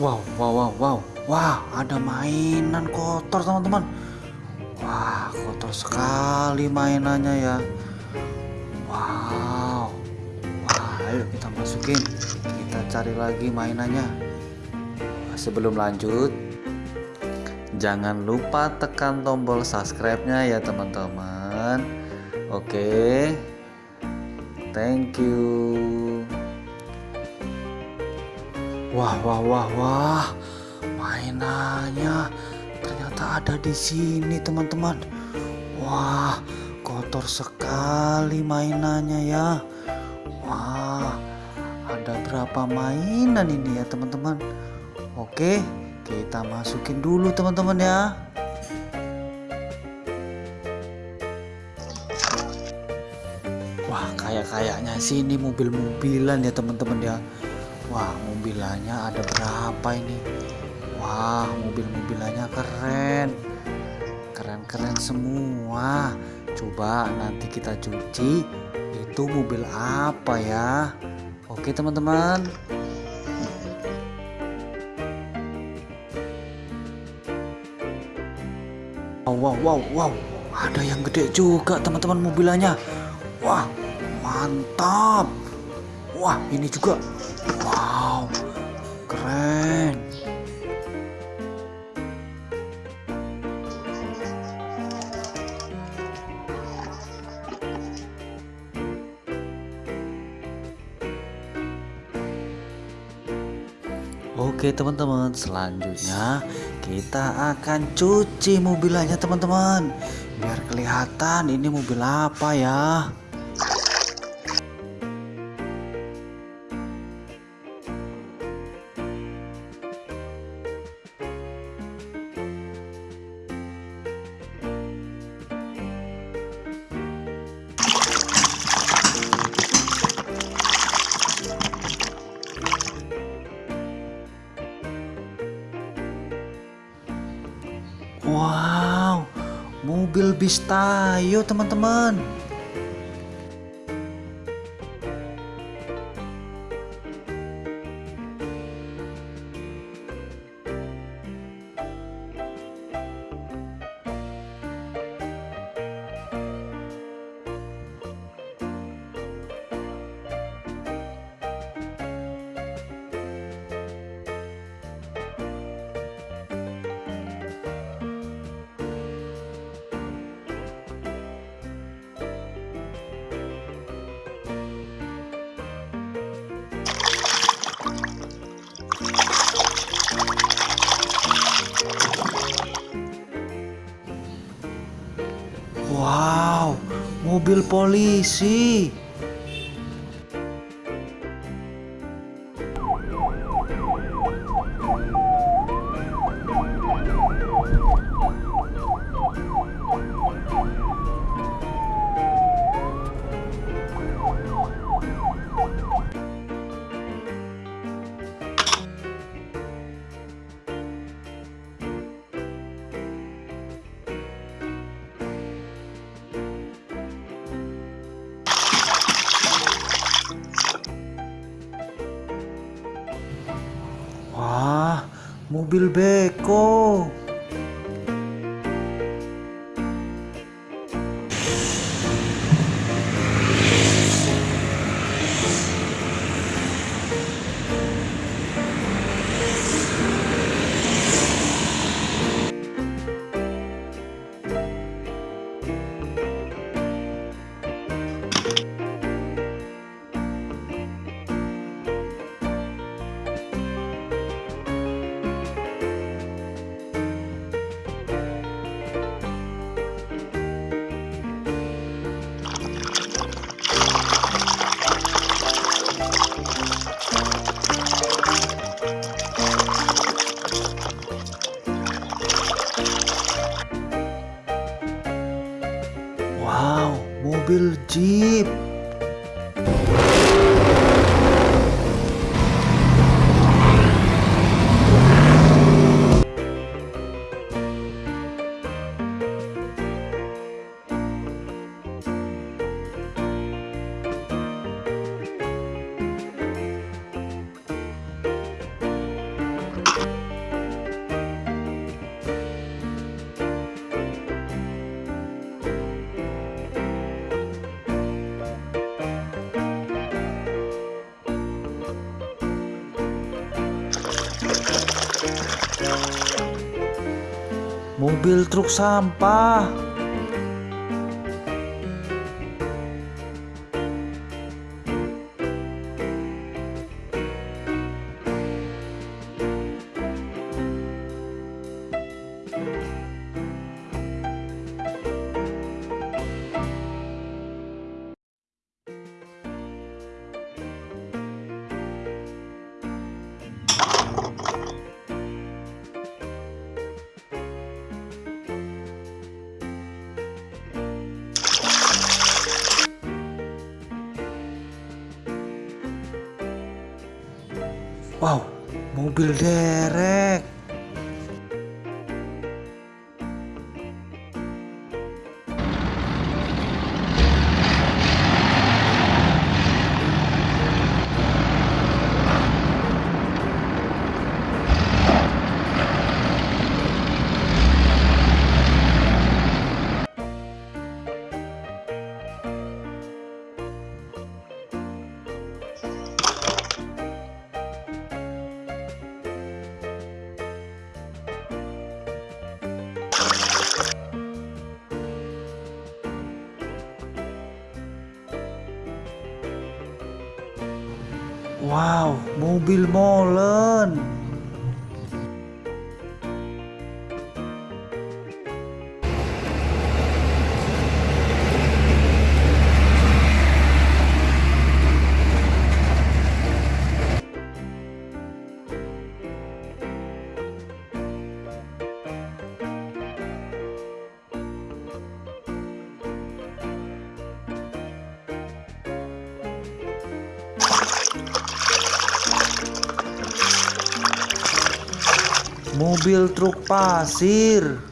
Wow, wow, wow, wow. Wah, ada mainan kotor, teman-teman. Wah, kotor sekali mainannya ya. Wow. Wah, ayo kita masukin. Kita cari lagi mainannya. Sebelum lanjut, jangan lupa tekan tombol subscribe-nya ya, teman-teman. Oke. Thank you. Wah, wah, wah, wah. Mainannya ternyata ada di sini, teman-teman. Wah, kotor sekali mainannya ya. Wah, ada berapa mainan ini ya, teman-teman? Oke, kita masukin dulu, teman-teman ya. Wah, kayak-kayaknya sini mobil-mobilan ya, teman-teman ya. Wah, mobilannya ada berapa ini? Wah, mobil-mobilannya keren. Keren-keren semua. Coba nanti kita cuci. Itu mobil apa ya? Oke, teman-teman. Wow, wow, wow, wow. Ada yang gede juga, teman-teman, mobilannya. Wah, mantap. Wah, ini juga. Wow, keren. Oke teman-teman selanjutnya kita akan cuci mobilnya teman-teman biar kelihatan ini mobil apa ya mobil bis Tayo teman-teman. Mobil polisi. Mobil beko. Mobil Jeep. Mobil truk sampah. Wow, mobil derek. Wow, mobil molen. Mobil truk pasir.